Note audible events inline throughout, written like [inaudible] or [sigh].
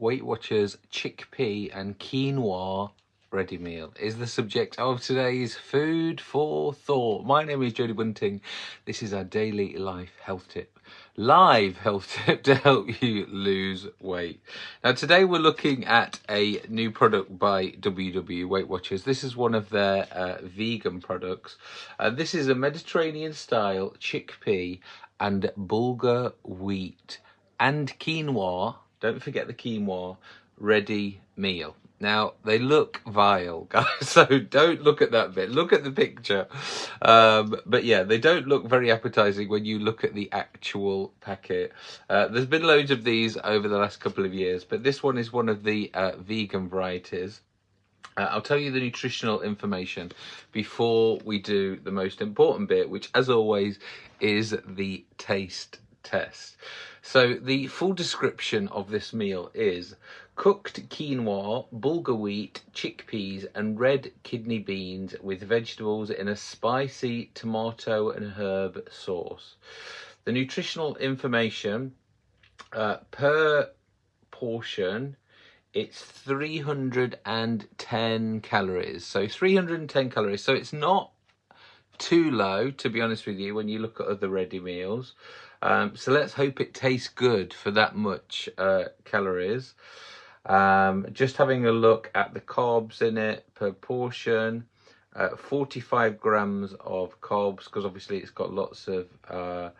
Weight Watchers chickpea and quinoa ready meal is the subject of today's food for thought. My name is Jody Bunting. This is our daily life health tip, live health [laughs] tip to help you lose weight. Now today we're looking at a new product by WW Weight Watchers. This is one of their uh, vegan products. Uh, this is a Mediterranean style chickpea and bulgur wheat and quinoa don't forget the quinoa ready meal. Now, they look vile, [laughs] guys, so don't look at that bit. Look at the picture. Um, but yeah, they don't look very appetizing when you look at the actual packet. Uh, there's been loads of these over the last couple of years, but this one is one of the uh, vegan varieties. Uh, I'll tell you the nutritional information before we do the most important bit, which as always is the taste test. So the full description of this meal is cooked quinoa, bulgur wheat, chickpeas and red kidney beans with vegetables in a spicy tomato and herb sauce. The nutritional information uh, per portion it's 310 calories so 310 calories so it's not too low to be honest with you when you look at other ready meals um, so let's hope it tastes good for that much uh, calories. Um, just having a look at the carbs in it per portion. Uh, 45 grams of carbs because obviously it's got lots of uh,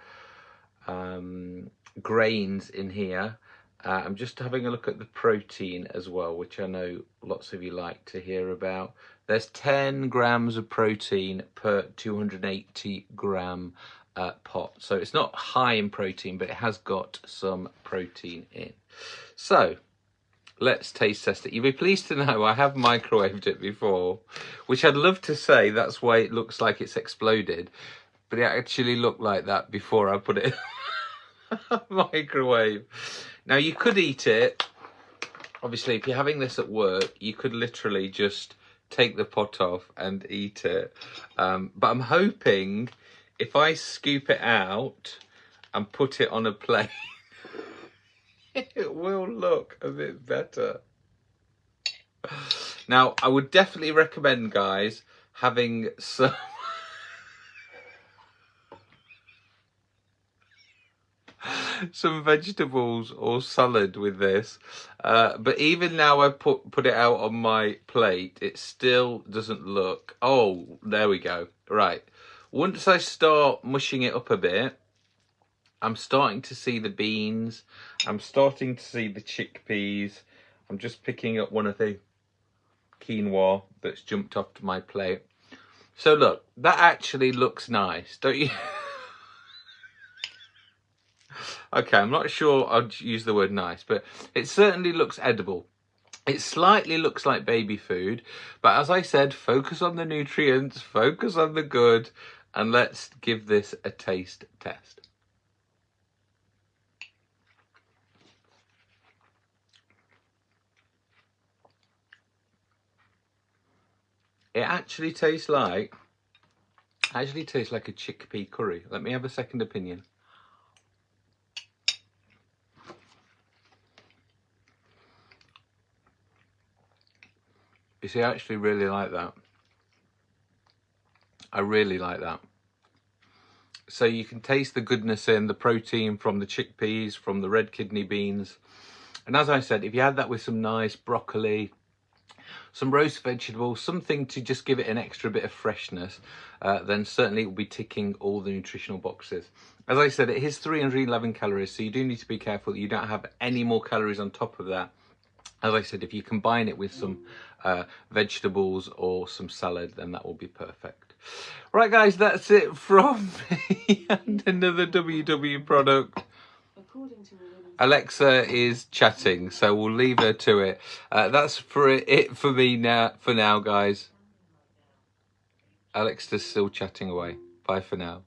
um, grains in here. Uh, I'm just having a look at the protein as well, which I know lots of you like to hear about. There's 10 grams of protein per 280 gram uh, pot. So it's not high in protein, but it has got some protein in. So let's taste test it. You'll be pleased to know I have microwaved it before, which I'd love to say that's why it looks like it's exploded, but it actually looked like that before I put it [laughs] in microwave. Now you could eat it. Obviously, if you're having this at work, you could literally just take the pot off and eat it. Um, but I'm hoping if I scoop it out and put it on a plate, [laughs] it will look a bit better. Now, I would definitely recommend, guys, having [laughs] some... some vegetables or salad with this uh, but even now I put put it out on my plate it still doesn't look oh there we go right once I start mushing it up a bit, I'm starting to see the beans. I'm starting to see the chickpeas. I'm just picking up one of the quinoa that's jumped off to my plate. So look, that actually looks nice, don't you? [laughs] okay, I'm not sure I'd use the word nice, but it certainly looks edible. It slightly looks like baby food, but as I said, focus on the nutrients, focus on the good, and let's give this a taste test. It actually tastes like, actually tastes like a chickpea curry. Let me have a second opinion. You see, I actually really like that. I really like that. So you can taste the goodness in the protein from the chickpeas, from the red kidney beans. And as I said, if you add that with some nice broccoli, some roast vegetables, something to just give it an extra bit of freshness, uh, then certainly it will be ticking all the nutritional boxes. As I said, it is 311 calories, so you do need to be careful that you don't have any more calories on top of that. As I said, if you combine it with some uh, vegetables or some salad, then that will be perfect. Right, guys, that's it from [laughs] me and another WW product. Alexa is chatting, so we'll leave her to it. Uh, that's for it for me now. For now, guys. Alexa's still chatting away. Bye for now.